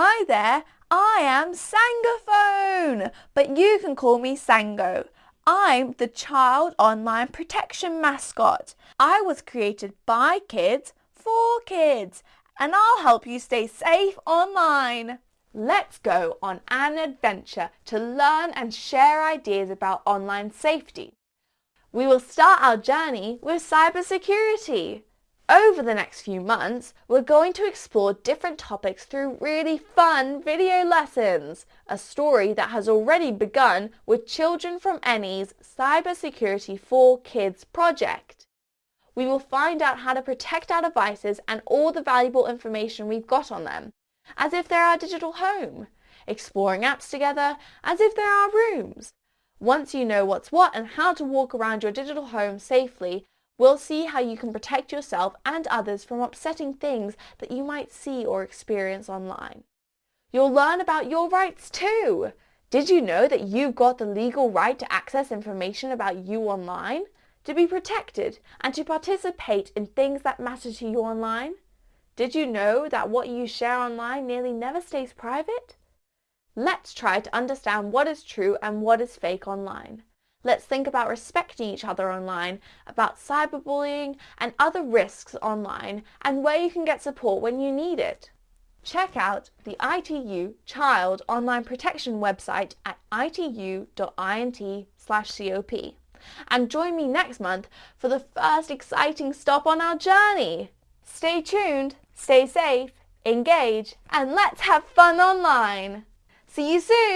Hi there, I am Sangaphone, but you can call me Sango. I'm the Child Online Protection mascot. I was created by kids for kids, and I'll help you stay safe online. Let's go on an adventure to learn and share ideas about online safety. We will start our journey with cybersecurity. Over the next few months, we're going to explore different topics through really fun video lessons, a story that has already begun with Children from NE's Cybersecurity for Kids project. We will find out how to protect our devices and all the valuable information we've got on them, as if they're our digital home, exploring apps together as if they're our rooms. Once you know what's what and how to walk around your digital home safely, We'll see how you can protect yourself and others from upsetting things that you might see or experience online. You'll learn about your rights too. Did you know that you've got the legal right to access information about you online, to be protected, and to participate in things that matter to you online? Did you know that what you share online nearly never stays private? Let's try to understand what is true and what is fake online. Let's think about respecting each other online, about cyberbullying and other risks online, and where you can get support when you need it. Check out the ITU Child Online Protection website at itu.int/cop and join me next month for the first exciting stop on our journey. Stay tuned, stay safe, engage, and let's have fun online. See you soon!